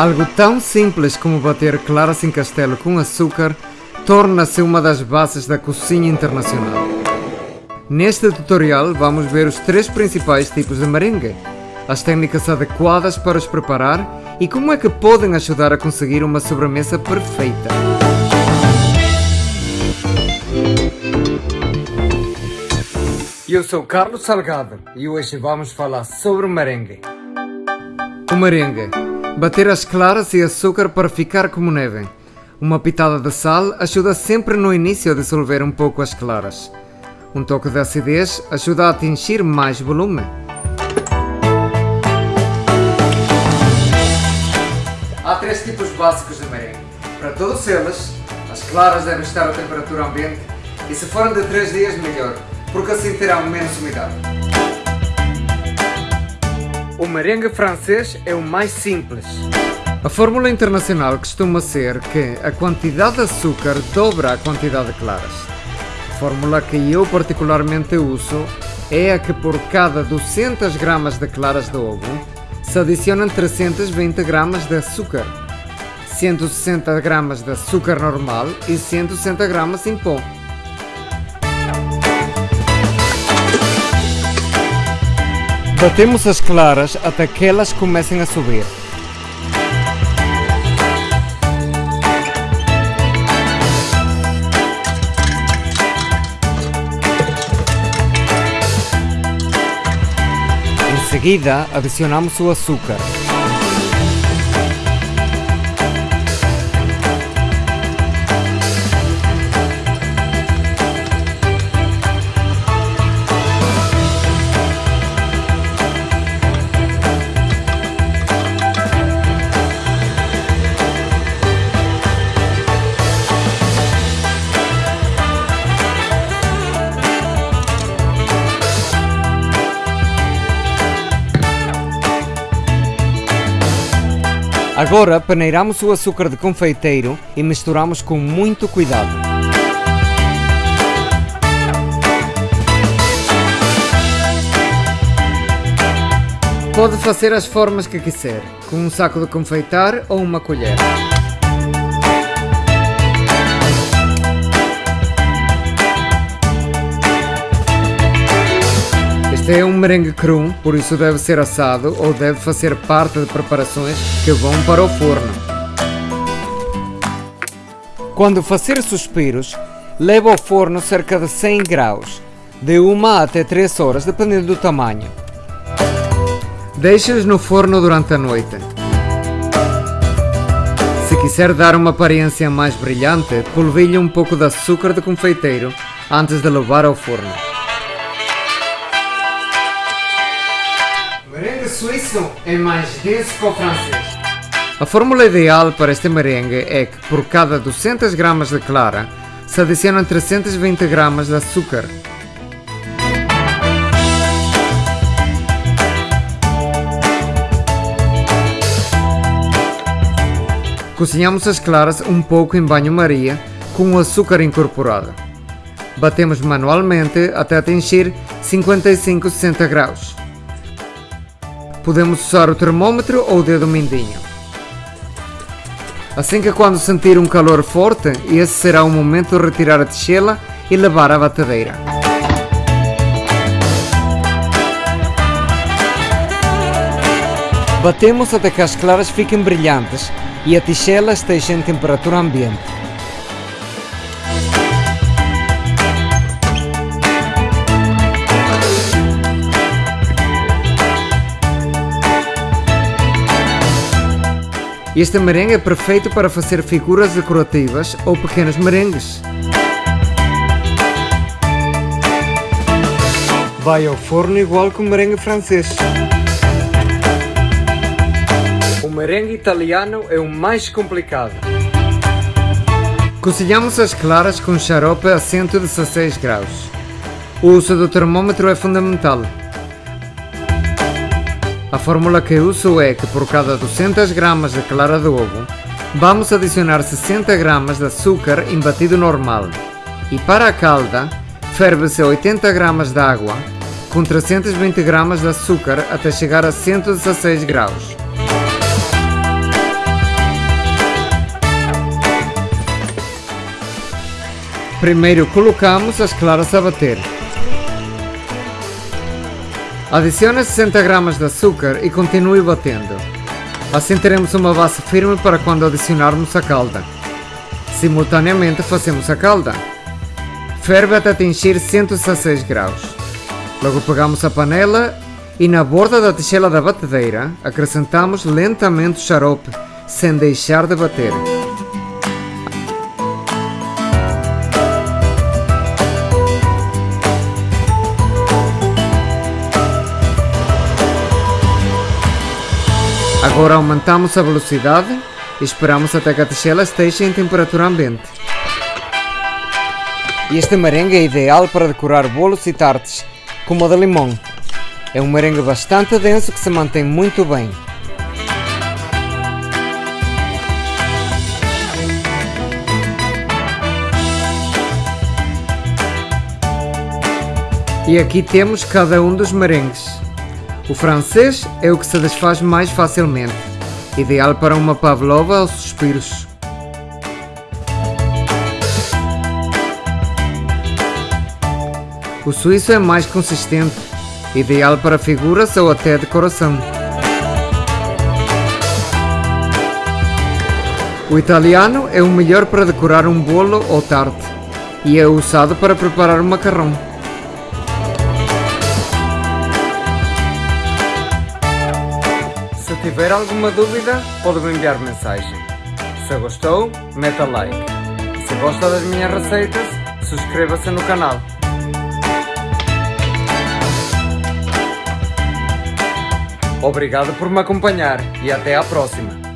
Algo tão simples como bater claras em castelo com açúcar torna-se uma das bases da cozinha internacional. Neste tutorial vamos ver os três principais tipos de merengue, as técnicas adequadas para os preparar e como é que podem ajudar a conseguir uma sobremesa perfeita. Eu sou Carlos Salgado e hoje vamos falar sobre o merengue. O merengue. Bater as claras e açúcar para ficar como neve. Uma pitada de sal ajuda sempre no início a dissolver um pouco as claras. Um toque de acidez ajuda a atingir mais volume. Há três tipos básicos de merengue. Para todos eles, as claras devem estar a temperatura ambiente e se forem de 3 dias melhor, porque assim terão menos umidade. O merengue francês é o mais simples. A fórmula internacional costuma ser que a quantidade de açúcar dobra a quantidade de claras. A fórmula que eu particularmente uso é a que por cada 200 gramas de claras de ovo se adicionam 320 gramas de açúcar, 160 gramas de açúcar normal e 160 gramas em pó. Batemos as claras até que elas comecem a subir. Em seguida, adicionamos o açúcar. Agora peneiramos o açúcar de confeiteiro e misturamos com muito cuidado. Pode fazer as formas que quiser, com um saco de confeitar ou uma colher. Este é um merengue cru, por isso deve ser assado ou deve fazer parte de preparações que vão para o forno. Quando fazer suspiros, leve ao forno cerca de 100 graus, de 1 até 3 horas, dependendo do tamanho. Deixe-os no forno durante a noite. Se quiser dar uma aparência mais brilhante, polvilhe um pouco de açúcar de confeiteiro antes de levar ao forno. Suíço é mais denso que o francês. A fórmula ideal para este merengue é que por cada 200 gramas de clara se adicionam 320 gramas de açúcar. Cozinhamos as claras um pouco em banho-maria com o açúcar incorporado. Batemos manualmente até atingir 55-60 graus. Podemos usar o termômetro ou o dedo mindinho. Assim que quando sentir um calor forte, esse será o momento de retirar a tigela e levar à batedeira. Batemos até que as claras fiquem brilhantes e a tigela esteja em temperatura ambiente. Este merengue é perfeito para fazer figuras decorativas ou pequenos merengues. Vai ao forno igual que o merengue francês. O merengue italiano é o mais complicado. Cozinhamos as claras com xarope a 116 graus. O uso do termômetro é fundamental. A fórmula que uso é que por cada 200 gramas de clara de ovo, vamos adicionar 60 gramas de açúcar em batido normal. E para a calda, ferve-se 80 gramas de água com 320 gramas de açúcar até chegar a 116 graus. Primeiro colocamos as claras a bater. Adicione 60 gramas de açúcar e continue batendo. Assim teremos uma base firme para quando adicionarmos a calda. Simultaneamente fazemos a calda. Ferve até atingir 116 graus. Logo pegamos a panela e na borda da tigela da batedeira acrescentamos lentamente o xarope, sem deixar de bater. Agora aumentamos a velocidade e esperamos até que a tigela esteja em temperatura ambiente. Este merengue é ideal para decorar bolos e tartes, como o de limão. É um merengue bastante denso que se mantém muito bem. E aqui temos cada um dos merengues. O francês é o que se desfaz mais facilmente, ideal para uma pavlova aos suspiros. O suíço é mais consistente, ideal para figuras ou até decoração. O italiano é o melhor para decorar um bolo ou tarte e é usado para preparar um macarrão. Tiver alguma dúvida, pode me enviar mensagem. Se gostou, meta like. Se gosta das minhas receitas, suscreva-se no canal. Obrigado por me acompanhar e até à próxima.